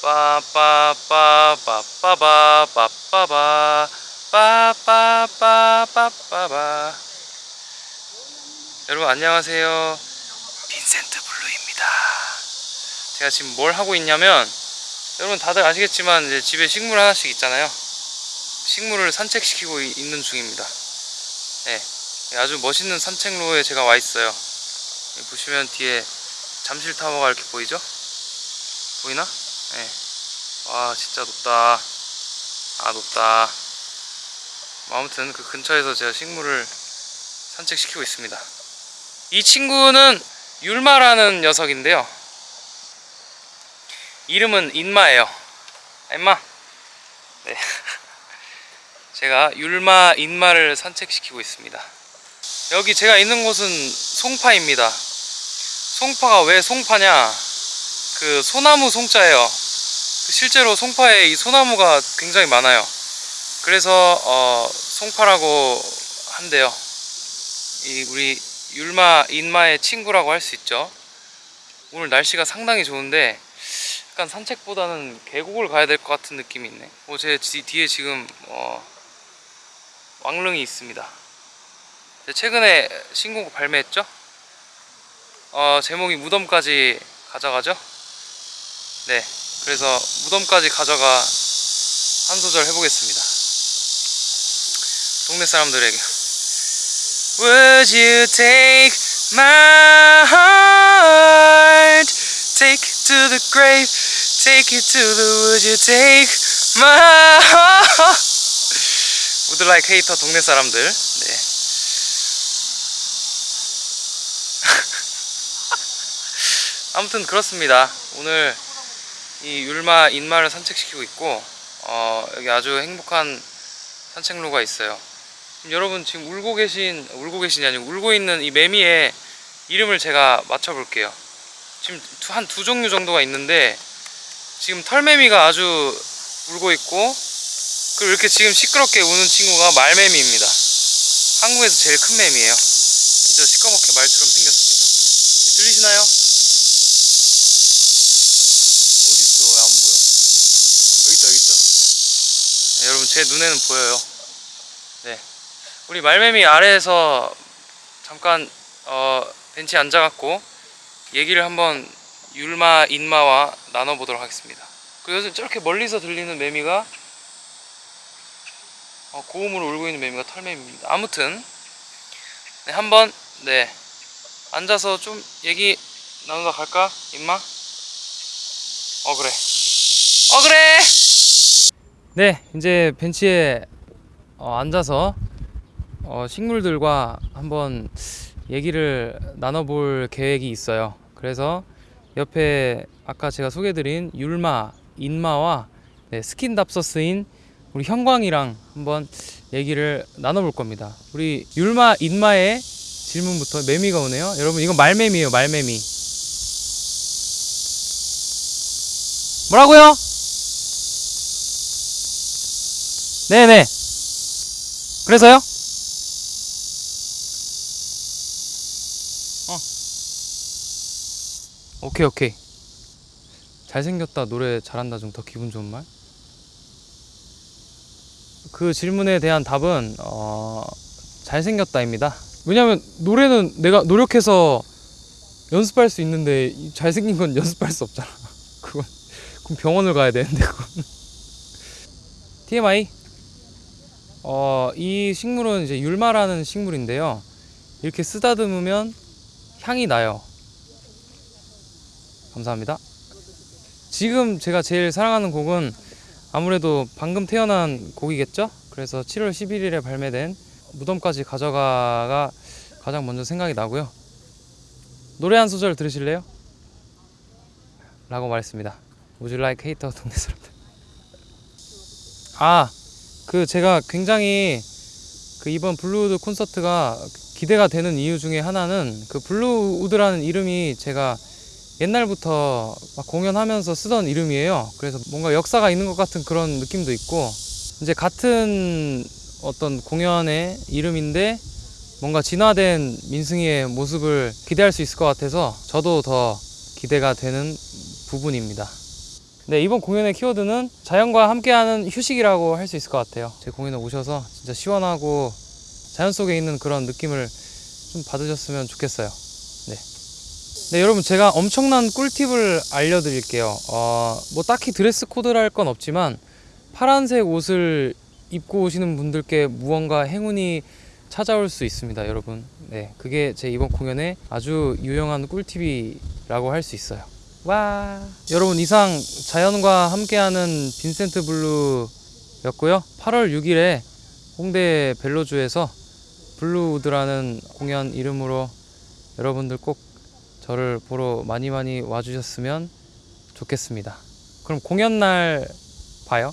빠빠빠빠빠빠빠 빠빠빠빠빠빠 여러분 안녕하세요 빈센트 블루입니다 제가 지금 뭘 하고 있냐면 여러분 다들 아시겠지만 이제 집에 식물 하나씩 있잖아요 식물을 산책시키고 이- 있는 중입니다 네 아주 멋있는 산책로에 제가 와 있어요 보시면 뒤에 잠실 타워가 이렇게 보이죠? 보이나? 네. 와 진짜 높다. 아 높다. 뭐 아무튼 그 근처에서 제가 식물을 산책시키고 있습니다. 이 친구는 율마라는 녀석인데요. 이름은 인마예요. 아, 인마. 네. 제가 율마 인마를 산책시키고 있습니다. 여기 제가 있는 곳은 송파입니다. 송파가 왜 송파냐? 그 소나무 송자예요. 그 실제로 송파에 이 소나무가 굉장히 많아요. 그래서 어, 송파라고 한대요. 이 우리 율마 인마의 친구라고 할 수 있죠. 오늘 날씨가 상당히 좋은데 약간 산책보다는 계곡을 가야 될 것 같은 느낌이 있네. 어, 제 뒤- 뒤에 지금 어, 왕릉이 있습니다. 최근에 신곡 발매했죠? 어, 제목이 무덤까지 가져가죠? 네 그래서 무덤까지 가져가 한 소절 해보겠습니다 동네 사람들에게 Would you take my heart Take it to the grave Take it to the Would you take my heart Would like hater 동네 사람들 네. 아무튼 그렇습니다 오늘 이 율마 인마를 산책시키고 있고 어, 여기 아주 행복한 산책로가 있어요. 여러분 지금 울고 계신 울고 계신이 아니고 울고 있는 이 매미의 이름을 제가 맞춰 볼게요. 지금 한 두 종류 정도가 있는데 지금 털매미가 아주 울고 있고 그리고 이렇게 지금 시끄럽게 우는 친구가 말매미입니다. 한국에서 제일 큰 매미예요. 진짜 시꺼멓게 말처럼 생겼습니다. 들리시나요? 어디 있어? 왜 안 보여? 여기 있다, 여기 있다. 네, 여러분 제 눈에는 보여요. 네, 우리 말매미 아래에서 잠깐 어, 벤치에 앉아갖고 얘기를 한번 율마 인마와 나눠보도록 하겠습니다. 그 요즘 저렇게 멀리서 들리는 매미가 어, 고음으로 울고 있는 매미가 털매미입니다. 아무튼 네, 한번 네 앉아서 좀 얘기 나누다 갈까, 임마? 어 그래. 어 그래. 네, 이제 벤치에 어, 앉아서 어, 식물들과 한번 얘기를 나눠볼 계획이 있어요. 그래서 옆에 아까 제가 소개드린 율마, 인마와 네, 스킨답서스인 우리 형광이랑 한번 얘기를 나눠볼 겁니다. 우리 율마, 인마의 질문부터 매미가 오네요. 여러분 이건 말매미예요, 말매미. 뭐라고요? 네네. 그래서요? 어. 오케이 오케이. 잘생겼다 노래 잘한다 좀 더 기분 좋은 말? 그 질문에 대한 답은 어, 잘생겼다입니다. 왜냐면 노래는 내가 노력해서 연습할 수 있는데 이 잘생긴 건 연습할 수 없잖아. 그건 그럼 병원을 가야 되는데 그건. TMI. 어, 이 식물은 이제 율마라는 식물인데요. 이렇게 쓰다듬으면 향이 나요. 감사합니다. 지금 제가 제일 사랑하는 곡은 아무래도 방금 태어난 곡이겠죠? 그래서 7월 11일에 발매된 무덤까지 가져가가 가장 먼저 생각이 나고요. 노래 한 소절 들으실래요? 라고 말했습니다. Would you like hater 동네 사람들? 아, 그 제가 굉장히 그 이번 블루우드 콘서트가 기대가 되는 이유 중에 하나는 그 블루우드라는 이름이 제가 옛날부터 막 공연하면서 쓰던 이름이에요. 그래서 뭔가 역사가 있는 것 같은 그런 느낌도 있고 이제 같은 어떤 공연의 이름인데 뭔가 진화된 민승이의 모습을 기대할 수 있을 것 같아서 저도 더 기대가 되는 부분입니다. 네, 이번 공연의 키워드는 자연과 함께하는 휴식이라고 할 수 있을 것 같아요. 제 공연에 오셔서 진짜 시원하고 자연 속에 있는 그런 느낌을 좀 받으셨으면 좋겠어요. 네. 네, 여러분 제가 엄청난 꿀팁을 알려드릴게요. 어, 뭐 딱히 드레스 코드랄 건 없지만 파란색 옷을 입고 오시는 분들께 무언가 행운이 찾아올 수 있습니다, 여러분. 네, 그게 제 이번 공연의 아주 유용한 꿀팁이라고 할 수 있어요. 와. 여러분 이상 자연과 함께하는 빈센트 블루였고요. 8월 6일에 홍대 벨로주에서 블루우드라는 공연 이름으로 여러분들 꼭 저를 보러 많이 많이 와주셨으면 좋겠습니다. 그럼 공연 날 봐요.